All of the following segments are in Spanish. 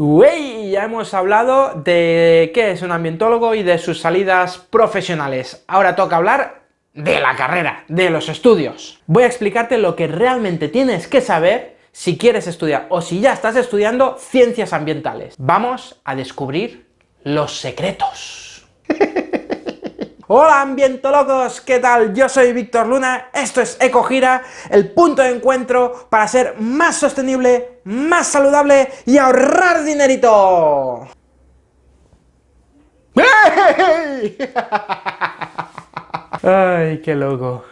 Wey, ya hemos hablado de qué es un ambientólogo y de sus salidas profesionales. Ahora toca hablar de la carrera, de los estudios. Voy a explicarte lo que realmente tienes que saber si quieres estudiar o si ya estás estudiando ciencias ambientales. Vamos a descubrir los secretos. Hola ambientólogos, ¿qué tal? Yo soy Víctor Luna, esto es EcoGira, el punto de encuentro para ser más sostenible, más saludable y ahorrar dinerito. ¡Ay, qué loco!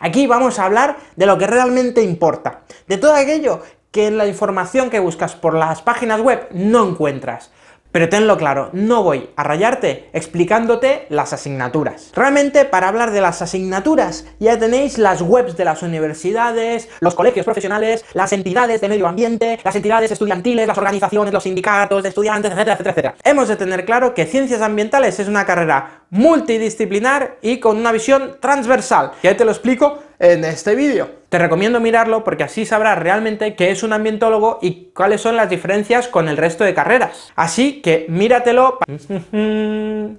Aquí vamos a hablar de lo que realmente importa, de todo aquello que en la información que buscas por las páginas web no encuentras. Pero tenlo claro, no voy a rayarte explicándote las asignaturas. Realmente, para hablar de las asignaturas, ya tenéis las webs de las universidades, los colegios profesionales, las entidades de medio ambiente, las entidades estudiantiles, las organizaciones, los sindicatos de estudiantes, etcétera, etcétera, etcétera. Hemos de tener claro que ciencias ambientales es una carrera multidisciplinar y con una visión transversal. Ya te lo explico en este vídeo. Te recomiendo mirarlo porque así sabrás realmente qué es un ambientólogo y cuáles son las diferencias con el resto de carreras. Así que míratelo...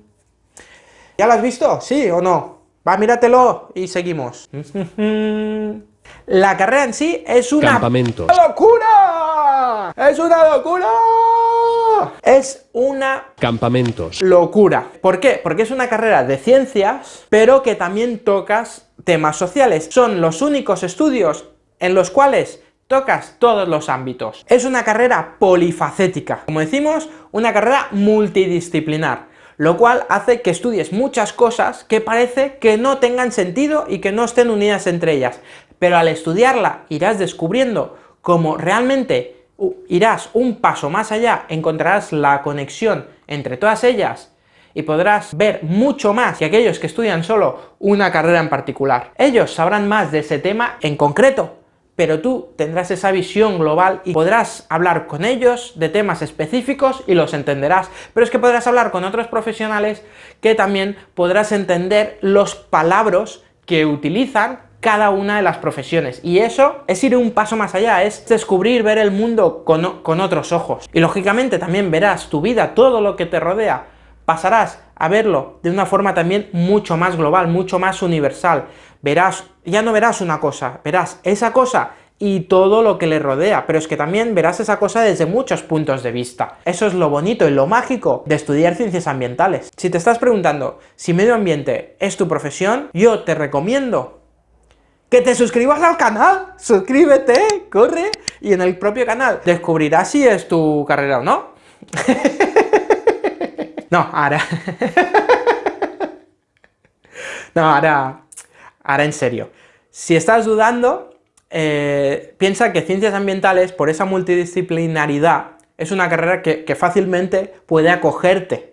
¿Ya lo has visto? ¿Sí o no? Va, míratelo y seguimos. La carrera en sí es una locura. ¡Es una locura! Es una campamentos locura. ¿Por qué? Porque es una carrera de ciencias, pero que también tocas temas sociales. Son los únicos estudios en los cuales tocas todos los ámbitos. Es una carrera polifacética, como decimos, una carrera multidisciplinar, lo cual hace que estudies muchas cosas que parece que no tengan sentido y que no estén unidas entre ellas, pero al estudiarla irás descubriendo cómo realmente irás un paso más allá, encontrarás la conexión entre todas ellas y podrás ver mucho más que aquellos que estudian solo una carrera en particular. Ellos sabrán más de ese tema en concreto, pero tú tendrás esa visión global y podrás hablar con ellos de temas específicos y los entenderás. Pero es que podrás hablar con otros profesionales que también podrás entender los palabras que utilizan cada una de las profesiones. Y eso es ir un paso más allá, es descubrir, ver el mundo con, con, otros ojos. Y lógicamente también verás tu vida, todo lo que te rodea, pasarás a verlo de una forma también mucho más global, mucho más universal. Verás, ya no verás una cosa, verás esa cosa y todo lo que le rodea, pero es que también verás esa cosa desde muchos puntos de vista. Eso es lo bonito y lo mágico de estudiar ciencias ambientales. Si te estás preguntando si medio ambiente es tu profesión, yo te recomiendo que te suscribas al canal, suscríbete, corre, y en el propio canal descubrirás si es tu carrera o no. no, ahora... no, ahora... Ahora en serio. Si estás dudando, eh, piensa que ciencias ambientales, por esa multidisciplinaridad, es una carrera que, que fácilmente puede acogerte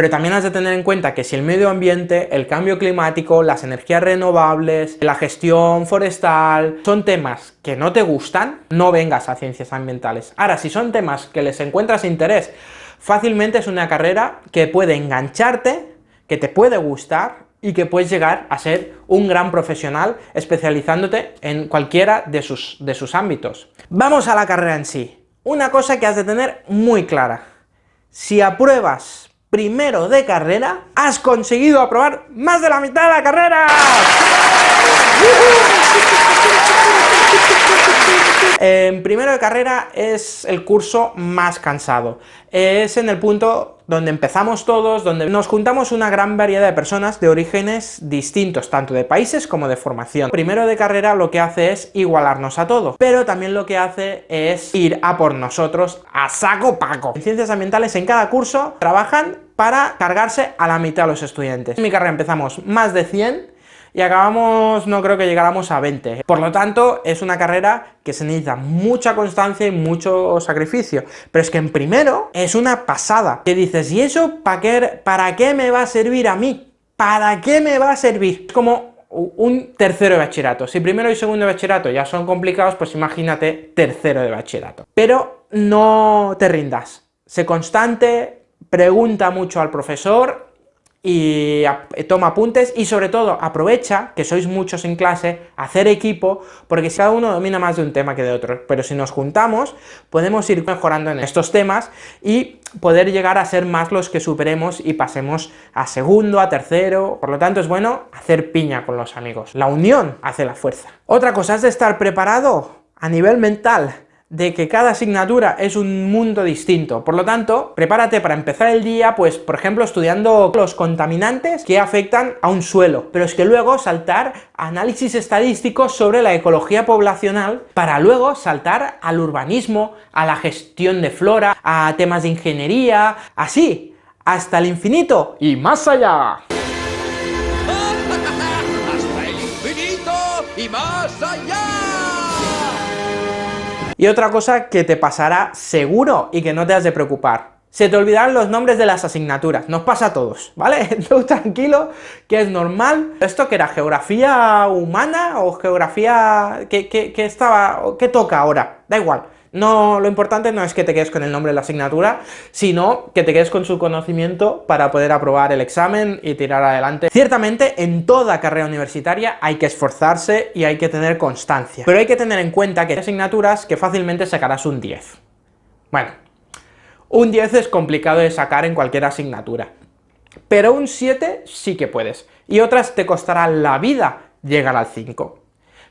pero también has de tener en cuenta que si el medio ambiente, el cambio climático, las energías renovables, la gestión forestal, son temas que no te gustan, no vengas a ciencias ambientales. Ahora, si son temas que les encuentras interés, fácilmente es una carrera que puede engancharte, que te puede gustar, y que puedes llegar a ser un gran profesional especializándote en cualquiera de sus, de sus ámbitos. Vamos a la carrera en sí. Una cosa que has de tener muy clara. Si apruebas primero de carrera, has conseguido aprobar más de la mitad de la carrera. En primero de carrera es el curso más cansado. Es en el punto donde empezamos todos, donde nos juntamos una gran variedad de personas de orígenes distintos, tanto de países como de formación. Primero de carrera lo que hace es igualarnos a todos, pero también lo que hace es ir a por nosotros a saco paco. En ciencias ambientales en cada curso trabajan para cargarse a la mitad de los estudiantes. En mi carrera empezamos más de 100 y acabamos, no creo que llegáramos a 20. Por lo tanto, es una carrera que se necesita mucha constancia y mucho sacrificio. Pero es que en primero es una pasada. Que dices, ¿y eso para qué, para qué me va a servir a mí? ¿Para qué me va a servir? Es como un tercero de bachillerato. Si primero y segundo de bachillerato ya son complicados, pues imagínate tercero de bachillerato. Pero no te rindas. Sé constante, pregunta mucho al profesor, y toma apuntes y sobre todo aprovecha que sois muchos en clase, hacer equipo, porque si cada uno domina más de un tema que de otro, pero si nos juntamos podemos ir mejorando en estos temas y poder llegar a ser más los que superemos y pasemos a segundo, a tercero, por lo tanto es bueno hacer piña con los amigos, la unión hace la fuerza. Otra cosa es de estar preparado a nivel mental, de que cada asignatura es un mundo distinto, por lo tanto, prepárate para empezar el día, pues, por ejemplo, estudiando los contaminantes que afectan a un suelo, pero es que luego saltar análisis estadísticos sobre la ecología poblacional, para luego saltar al urbanismo, a la gestión de flora, a temas de ingeniería, así, hasta el infinito y más allá. Y otra cosa que te pasará seguro y que no te has de preocupar, se te olvidarán los nombres de las asignaturas, nos pasa a todos, ¿vale? Tú tranquilo, que es normal. ¿Esto que era geografía humana o geografía que, estaba, qué toca ahora? Da igual. No, lo importante no es que te quedes con el nombre de la asignatura, sino que te quedes con su conocimiento para poder aprobar el examen y tirar adelante. Ciertamente, en toda carrera universitaria hay que esforzarse y hay que tener constancia, pero hay que tener en cuenta que hay asignaturas que fácilmente sacarás un 10. Bueno, un 10 es complicado de sacar en cualquier asignatura, pero un 7 sí que puedes, y otras te costará la vida llegar al 5.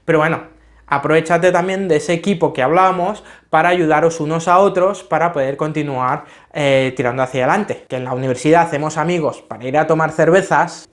Pero bueno, aprovechate también de ese equipo que hablábamos para ayudaros unos a otros para poder continuar eh, tirando hacia adelante. Que en la universidad hacemos amigos para ir a tomar cervezas,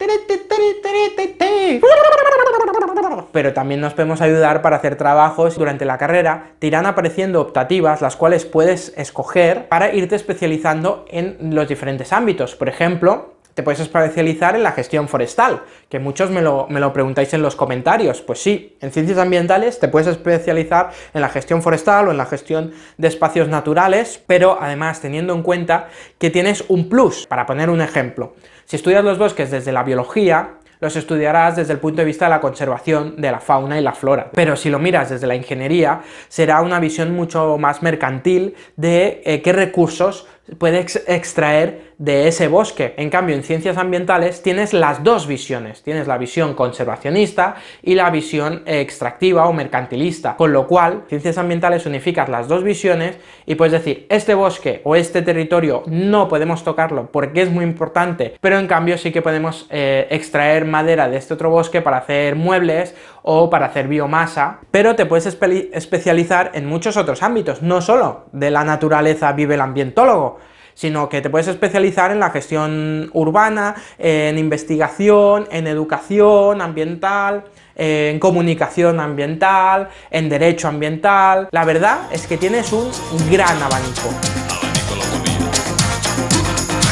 pero también nos podemos ayudar para hacer trabajos durante la carrera, te irán apareciendo optativas, las cuales puedes escoger para irte especializando en los diferentes ámbitos. Por ejemplo, te puedes especializar en la gestión forestal, que muchos me lo, me lo, preguntáis en los comentarios. Pues sí, en ciencias ambientales te puedes especializar en la gestión forestal o en la gestión de espacios naturales, pero además teniendo en cuenta que tienes un plus, para poner un ejemplo. Si estudias los bosques desde la biología, los estudiarás desde el punto de vista de la conservación de la fauna y la flora. Pero si lo miras desde la ingeniería, será una visión mucho más mercantil de eh, qué recursos puedes extraer de ese bosque. En cambio, en ciencias ambientales tienes las dos visiones, tienes la visión conservacionista y la visión extractiva o mercantilista, con lo cual, ciencias ambientales unificas las dos visiones y puedes decir, este bosque o este territorio no podemos tocarlo porque es muy importante, pero en cambio sí que podemos eh, extraer madera de este otro bosque para hacer muebles o para hacer biomasa, pero te puedes especializar en muchos otros ámbitos, no solo de la naturaleza vive el ambientólogo, sino que te puedes especializar en la gestión urbana, en investigación, en educación ambiental, en comunicación ambiental, en derecho ambiental... La verdad es que tienes un gran abanico.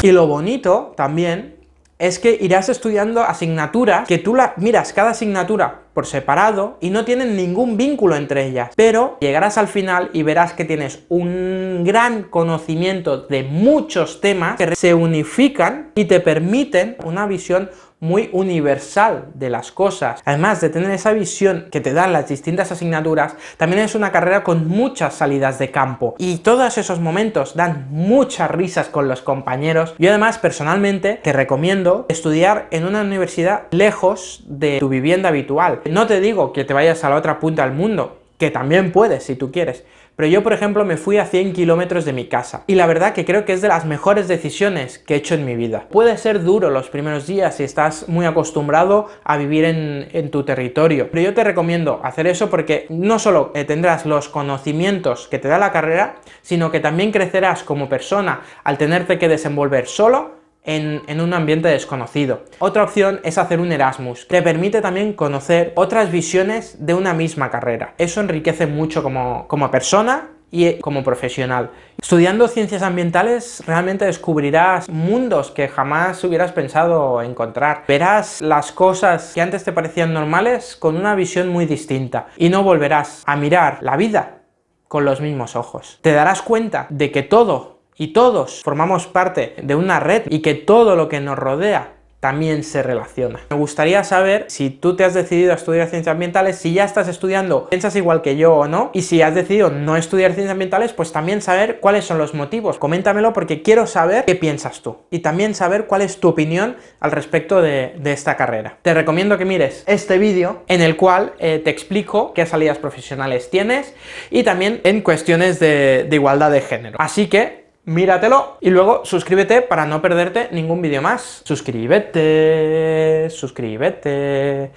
Y lo bonito también es que irás estudiando asignaturas que tú la miras cada asignatura por separado y no tienen ningún vínculo entre ellas, pero llegarás al final y verás que tienes un gran conocimiento de muchos temas que se unifican y te permiten una visión muy universal de las cosas. Además de tener esa visión que te dan las distintas asignaturas, también es una carrera con muchas salidas de campo, y todos esos momentos dan muchas risas con los compañeros. Yo además, personalmente, te recomiendo estudiar en una universidad lejos de tu vivienda habitual. No te digo que te vayas a la otra punta del mundo, que también puedes si tú quieres, pero yo, por ejemplo, me fui a 100 kilómetros de mi casa, y la verdad que creo que es de las mejores decisiones que he hecho en mi vida. Puede ser duro los primeros días si estás muy acostumbrado a vivir en, tu territorio, pero yo te recomiendo hacer eso porque no solo eh, tendrás los conocimientos que te da la carrera, sino que también crecerás como persona al tenerte que desenvolver solo en, un ambiente desconocido. Otra opción es hacer un Erasmus, que permite también conocer otras visiones de una misma carrera. Eso enriquece mucho como, como persona y como profesional. Estudiando ciencias ambientales realmente descubrirás mundos que jamás hubieras pensado encontrar. Verás las cosas que antes te parecían normales con una visión muy distinta y no volverás a mirar la vida con los mismos ojos. Te darás cuenta de que todo y todos formamos parte de una red y que todo lo que nos rodea también se relaciona. Me gustaría saber si tú te has decidido a estudiar ciencias ambientales, si ya estás estudiando, piensas igual que yo o no, y si has decidido no estudiar ciencias ambientales, pues también saber cuáles son los motivos. Coméntamelo porque quiero saber qué piensas tú, y también saber cuál es tu opinión al respecto de, esta carrera. Te recomiendo que mires este vídeo en el cual eh, te explico qué salidas profesionales tienes y también en cuestiones de, de igualdad de género. Así que míratelo y luego suscríbete para no perderte ningún vídeo más. Suscríbete, suscríbete,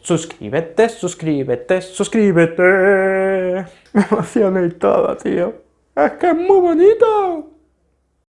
suscríbete, suscríbete, suscríbete. Me emociona y todo, tío. Es que es muy bonito.